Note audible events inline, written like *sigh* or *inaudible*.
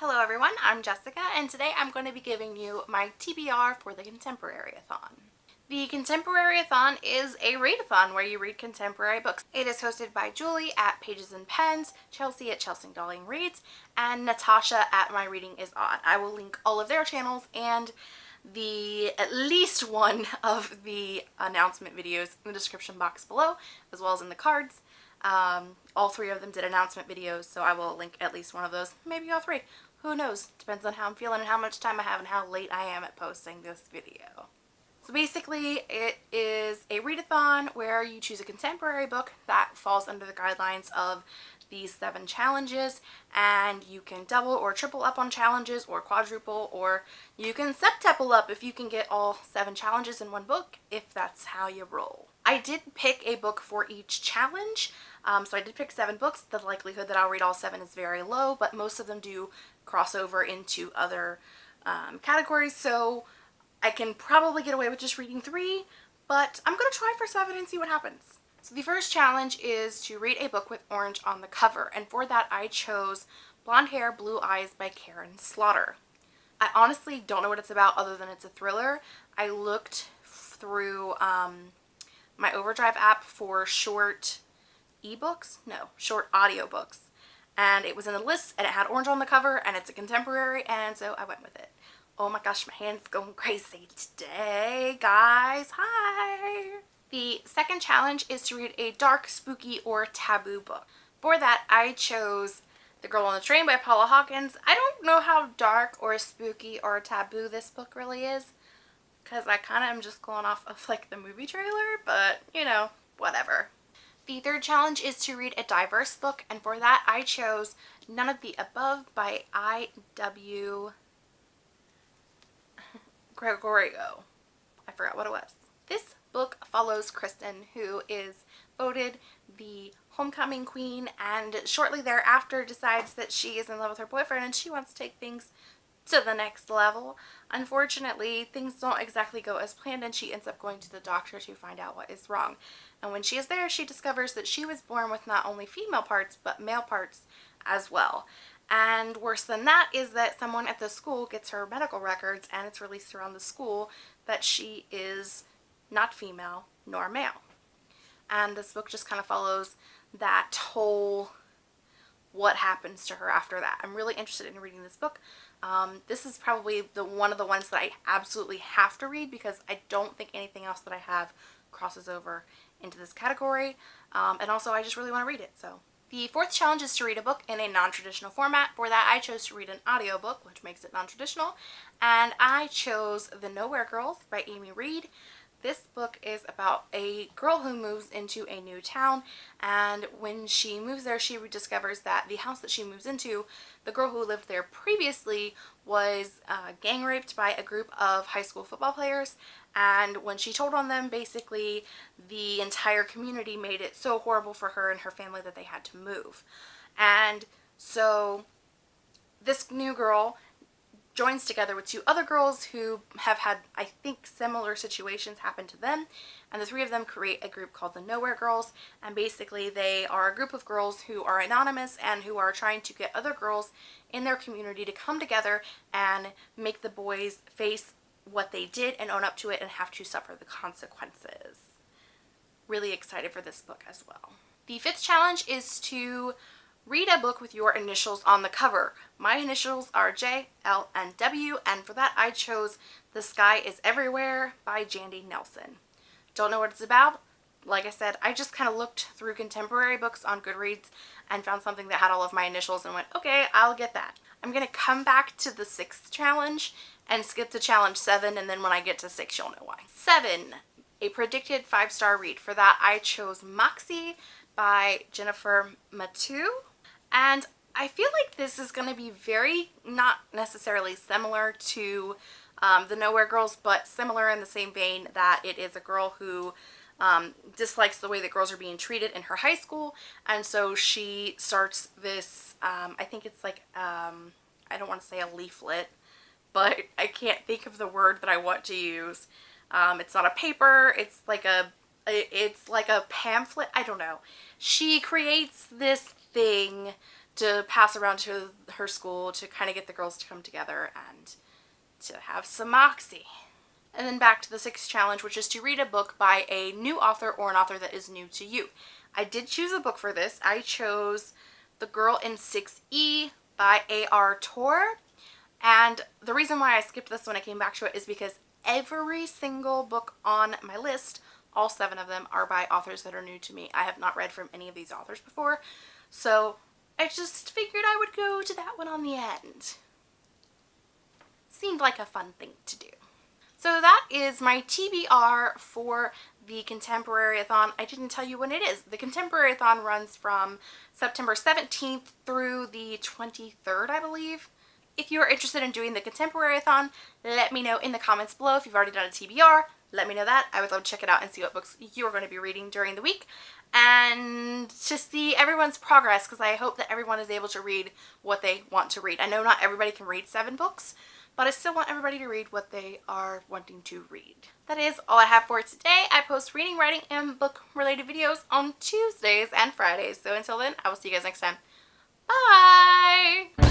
Hello everyone, I'm Jessica and today I'm going to be giving you my TBR for the Contemporary-a-thon. The Contemporary-a-thon is a readathon where you read contemporary books. It is hosted by Julie at Pages and Pens, Chelsea at Chelsea Dolling Reads, and Natasha at My Reading is Odd. I will link all of their channels and the at least one of the announcement videos in the description box below as well as in the cards. Um, all three of them did announcement videos so I will link at least one of those, maybe all three. Who knows? Depends on how I'm feeling and how much time I have and how late I am at posting this video. So basically it is a readathon where you choose a contemporary book that falls under the guidelines of these seven challenges and you can double or triple up on challenges or quadruple or you can septuple up if you can get all seven challenges in one book if that's how you roll. I did pick a book for each challenge um, so I did pick seven books. The likelihood that I'll read all seven is very low but most of them do cross over into other um, categories so I can probably get away with just reading three but I'm going to try for seven and see what happens. So the first challenge is to read a book with orange on the cover and for that I chose Blonde Hair, Blue Eyes by Karin Slaughter. I honestly don't know what it's about other than it's a thriller. I looked through um, my Overdrive app for short ebooks, no, short audiobooks and it was in the list and it had orange on the cover and it's a contemporary and so I went with it. Oh my gosh, my hand's going *laughs* crazy today, guys. Hi! The second challenge is to read a dark, spooky, or taboo book. For that, I chose The Girl on the Train by Paula Hawkins. I don't know how dark or spooky or taboo this book really is because I kind of am just going off of like the movie trailer, but you know, whatever. The third challenge is to read a diverse book and for that I chose None of the Above by I.W. Gregorio. I forgot what it was. This book follows Kristen who is voted the homecoming queen and shortly thereafter decides that she is in love with her boyfriend and she wants to take things to the next level. Unfortunately, things don't exactly go as planned and she ends up going to the doctor to find out what is wrong. And when she is there, she discovers that she was born with not only female parts, but male parts as well. And worse than that is that someone at the school gets her medical records and it's released around the school that she is not female nor male. And this book just kind of follows that whole what happens to her after that. I'm really interested in reading this book. Um, this is probably the one of the ones that I absolutely have to read because I don't think anything else that I have crosses over into this category. Um, and also I just really want to read it. So the fourth challenge is to read a book in a non-traditional format. For that I chose to read an audiobook, which makes it non-traditional. And I chose The Nowhere Girls by Amy Reed. This book is about a girl who moves into a new town and when she moves there she discovers that the house that she moves into, the girl who lived there previously was uh, gang raped by a group of high school football players and when she told on them basically the entire community made it so horrible for her and her family that they had to move. And so this new girl joins together with two other girls who have had, I think, similar situations happen to them. And the three of them create a group called the Nowhere Girls. And basically they are a group of girls who are anonymous and who are trying to get other girls in their community to come together and make the boys face what they did and own up to it and have to suffer the consequences. Really excited for this book as well. The fifth challenge is to Read a book with your initials on the cover. My initials are J, L, and W, and for that I chose The Sky is Everywhere by Jandy Nelson. Don't know what it's about? Like I said, I just kind of looked through contemporary books on Goodreads and found something that had all of my initials and went, okay, I'll get that. I'm going to come back to the sixth challenge and skip to challenge seven, and then when I get to six, you'll know why. Seven, a predicted five-star read. For that, I chose Moxie by Jennifer Mathieu. And I feel like this is going to be very, not necessarily similar to um, the Nowhere Girls, but similar in the same vein that it is a girl who um, dislikes the way that girls are being treated in her high school. And so she starts this, um, I think it's like, um, I don't want to say a leaflet, but *laughs* I can't think of the word that I want to use. Um, it's not a paper, it's like a, it's like a pamphlet, I don't know. She creates this thing to pass around to her school to kind of get the girls to come together and to have some moxie. And then back to the sixth challenge, which is to read a book by a new author or an author that is new to you. I did choose a book for this. I chose The Girl in 6E by A.R. Torre. And the reason why I skipped this when I came back to it is because every single book on my list, all seven of them, are by authors that are new to me. I have not read from any of these authors before. So I just figured I would go to that one on the end. Seemed like a fun thing to do. So that is my TBR for the Contemporary-a-thon. I didn't tell you when it is. The Contemporary-a-thon runs from September 17th through the 23rd, I believe. If you are interested in doing the Contemporary-a-thon, let me know in the comments below. If you've already done a TBR, let me know that. I would love to check it out and see what books you're going to be reading during the week and to see everyone's progress because I hope that everyone is able to read what they want to read. I know not everybody can read seven books, but I still want everybody to read what they are wanting to read. That is all I have for today. I post reading, writing, and book related videos on Tuesdays and Fridays. So until then, I will see you guys next time. Bye!